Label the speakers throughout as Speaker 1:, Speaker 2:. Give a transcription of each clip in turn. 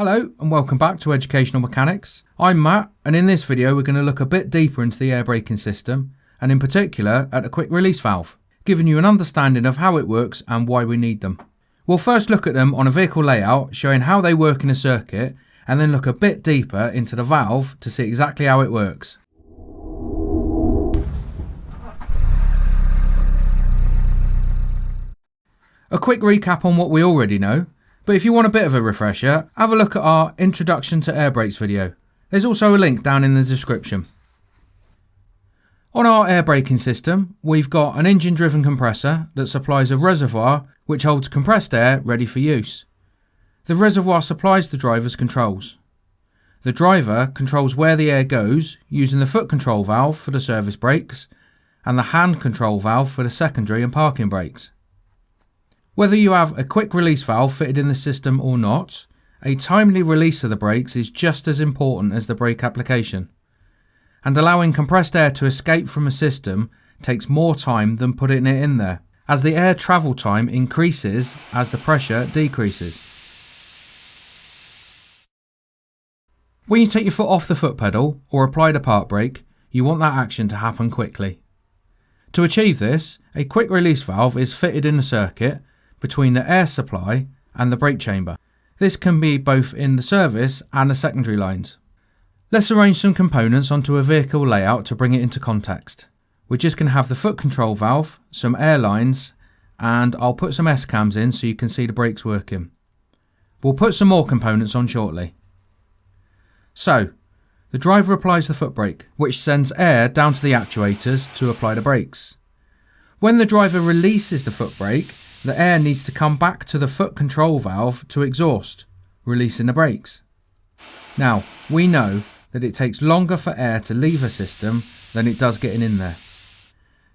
Speaker 1: Hello and welcome back to Educational Mechanics. I'm Matt and in this video we're going to look a bit deeper into the air braking system and in particular at the quick release valve, giving you an understanding of how it works and why we need them. We'll first look at them on a vehicle layout showing how they work in a circuit and then look a bit deeper into the valve to see exactly how it works. A quick recap on what we already know but if you want a bit of a refresher, have a look at our Introduction to Air Brakes video. There's also a link down in the description. On our air braking system, we've got an engine driven compressor that supplies a reservoir which holds compressed air ready for use. The reservoir supplies the driver's controls. The driver controls where the air goes using the foot control valve for the service brakes and the hand control valve for the secondary and parking brakes. Whether you have a quick release valve fitted in the system or not, a timely release of the brakes is just as important as the brake application. And allowing compressed air to escape from a system takes more time than putting it in there, as the air travel time increases as the pressure decreases. When you take your foot off the foot pedal or apply the park brake, you want that action to happen quickly. To achieve this, a quick release valve is fitted in the circuit between the air supply and the brake chamber. This can be both in the service and the secondary lines. Let's arrange some components onto a vehicle layout to bring it into context. We're just going to have the foot control valve, some air lines, and I'll put some S-cams in so you can see the brakes working. We'll put some more components on shortly. So, the driver applies the foot brake, which sends air down to the actuators to apply the brakes. When the driver releases the foot brake, the air needs to come back to the foot control valve to exhaust, releasing the brakes. Now, we know that it takes longer for air to leave a system than it does getting in there.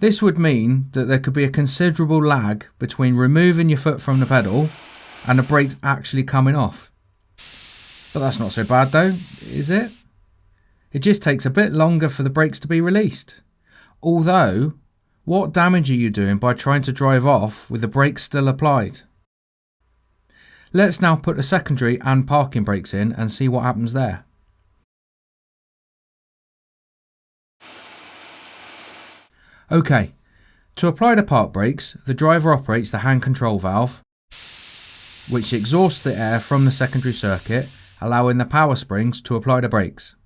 Speaker 1: This would mean that there could be a considerable lag between removing your foot from the pedal and the brakes actually coming off. But that's not so bad though, is it? It just takes a bit longer for the brakes to be released. Although what damage are you doing by trying to drive off with the brakes still applied? Let's now put the secondary and parking brakes in and see what happens there. Okay, to apply the park brakes, the driver operates the hand control valve, which exhausts the air from the secondary circuit, allowing the power springs to apply the brakes.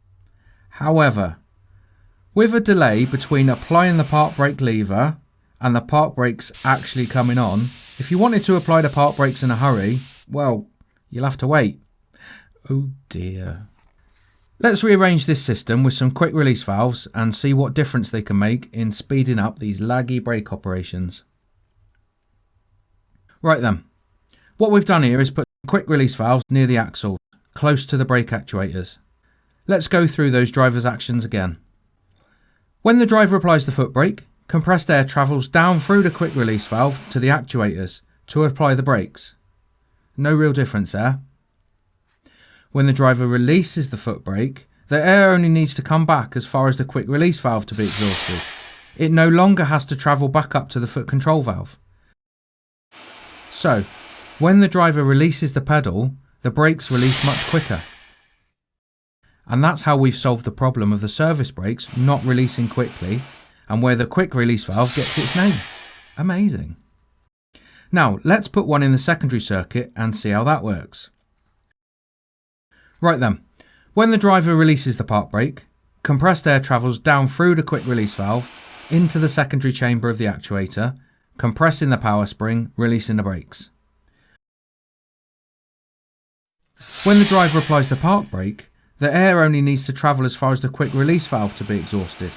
Speaker 1: However, with a delay between applying the park brake lever and the park brakes actually coming on, if you wanted to apply the park brakes in a hurry, well, you'll have to wait. Oh dear. Let's rearrange this system with some quick release valves and see what difference they can make in speeding up these laggy brake operations. Right then, what we've done here is put quick release valves near the axle, close to the brake actuators. Let's go through those driver's actions again. When the driver applies the foot brake, compressed air travels down through the quick release valve to the actuators to apply the brakes. No real difference there. When the driver releases the foot brake, the air only needs to come back as far as the quick release valve to be exhausted. It no longer has to travel back up to the foot control valve. So, when the driver releases the pedal, the brakes release much quicker. And that's how we've solved the problem of the service brakes not releasing quickly and where the quick release valve gets its name. Amazing. Now let's put one in the secondary circuit and see how that works. Right then, when the driver releases the park brake, compressed air travels down through the quick release valve into the secondary chamber of the actuator, compressing the power spring, releasing the brakes. When the driver applies the park brake, the air only needs to travel as far as the quick release valve to be exhausted,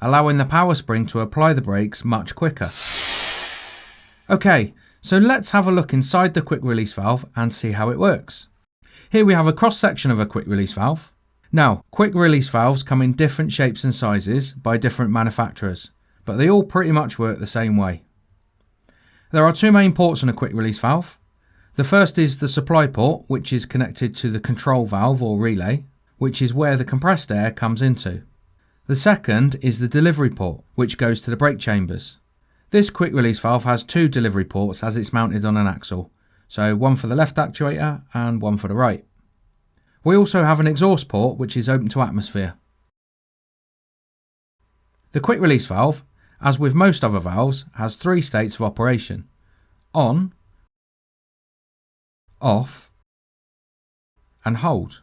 Speaker 1: allowing the power spring to apply the brakes much quicker. Okay, so let's have a look inside the quick release valve and see how it works. Here we have a cross section of a quick release valve. Now, quick release valves come in different shapes and sizes by different manufacturers, but they all pretty much work the same way. There are two main ports on a quick release valve, the first is the supply port, which is connected to the control valve or relay, which is where the compressed air comes into. The second is the delivery port, which goes to the brake chambers. This quick release valve has two delivery ports as it's mounted on an axle, so one for the left actuator and one for the right. We also have an exhaust port which is open to atmosphere. The quick release valve, as with most other valves, has three states of operation. On, off and hold.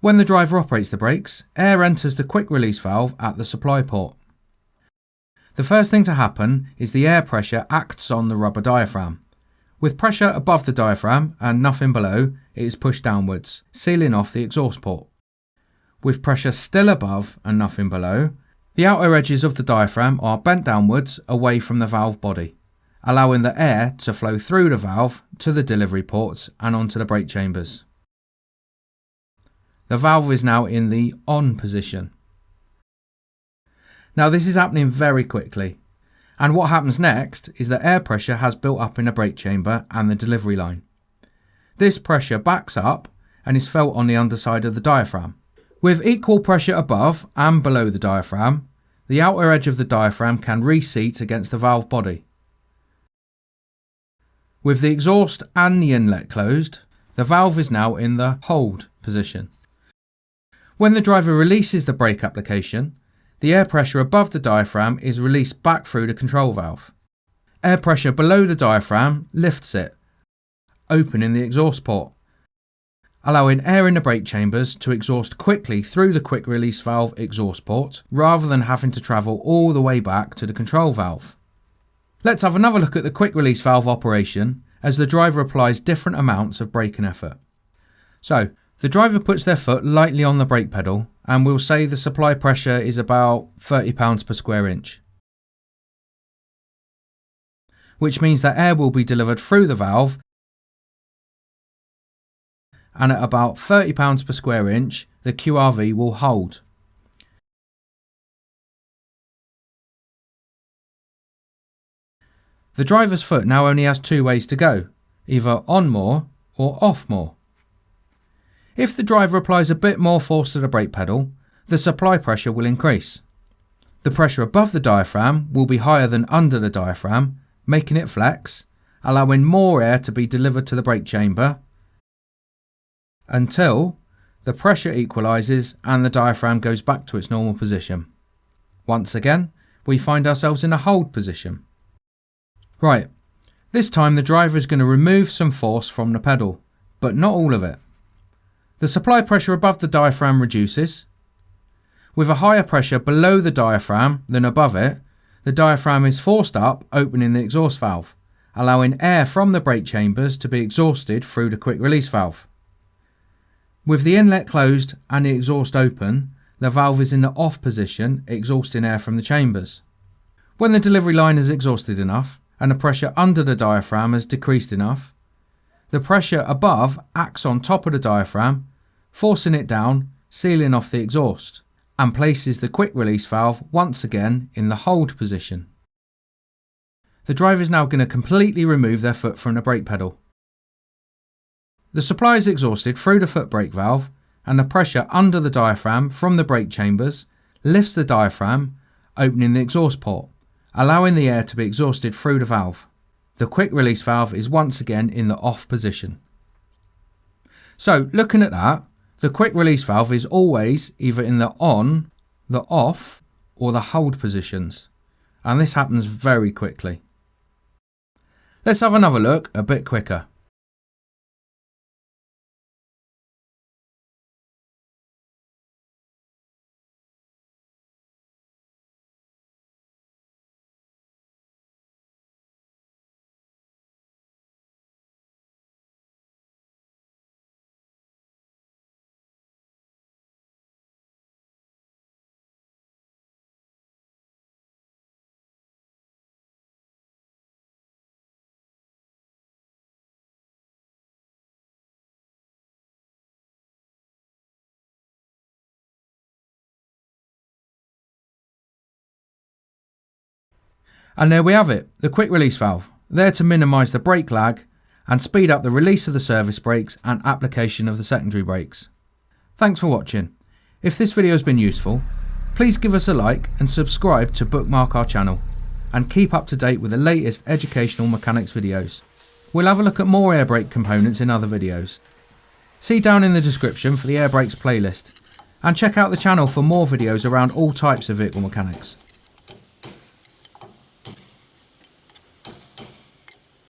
Speaker 1: When the driver operates the brakes, air enters the quick release valve at the supply port. The first thing to happen is the air pressure acts on the rubber diaphragm. With pressure above the diaphragm and nothing below, it is pushed downwards, sealing off the exhaust port. With pressure still above and nothing below, the outer edges of the diaphragm are bent downwards away from the valve body, allowing the air to flow through the valve to the delivery ports and onto the brake chambers. The valve is now in the on position. Now this is happening very quickly and what happens next is that air pressure has built up in the brake chamber and the delivery line. This pressure backs up and is felt on the underside of the diaphragm. With equal pressure above and below the diaphragm, the outer edge of the diaphragm can reseat against the valve body. With the exhaust and the inlet closed, the valve is now in the hold position. When the driver releases the brake application, the air pressure above the diaphragm is released back through the control valve. Air pressure below the diaphragm lifts it, opening the exhaust port, allowing air in the brake chambers to exhaust quickly through the quick release valve exhaust port rather than having to travel all the way back to the control valve. Let's have another look at the quick release valve operation as the driver applies different amounts of braking effort. So, the driver puts their foot lightly on the brake pedal and we'll say the supply pressure is about £30 per square inch. Which means that air will be delivered through the valve and at about £30 per square inch the QRV will hold. The driver's foot now only has two ways to go, either on more or off more. If the driver applies a bit more force to the brake pedal, the supply pressure will increase. The pressure above the diaphragm will be higher than under the diaphragm, making it flex, allowing more air to be delivered to the brake chamber until the pressure equalises and the diaphragm goes back to its normal position. Once again, we find ourselves in a hold position. Right, this time the driver is going to remove some force from the pedal, but not all of it. The supply pressure above the diaphragm reduces. With a higher pressure below the diaphragm than above it, the diaphragm is forced up, opening the exhaust valve, allowing air from the brake chambers to be exhausted through the quick release valve. With the inlet closed and the exhaust open, the valve is in the off position, exhausting air from the chambers. When the delivery line is exhausted enough and the pressure under the diaphragm has decreased enough, the pressure above acts on top of the diaphragm, forcing it down, sealing off the exhaust, and places the quick release valve once again in the hold position. The driver is now going to completely remove their foot from the brake pedal. The supply is exhausted through the foot brake valve and the pressure under the diaphragm from the brake chambers lifts the diaphragm, opening the exhaust port, allowing the air to be exhausted through the valve. The quick release valve is once again in the off position. So looking at that, the quick release valve is always either in the on, the off or the hold positions and this happens very quickly. Let's have another look a bit quicker. And there we have it, the quick release valve, there to minimise the brake lag and speed up the release of the service brakes and application of the secondary brakes. Thanks for watching. If this video has been useful, please give us a like and subscribe to bookmark our channel and keep up to date with the latest educational mechanics videos. We'll have a look at more air brake components in other videos. See down in the description for the air brakes playlist and check out the channel for more videos around all types of vehicle mechanics.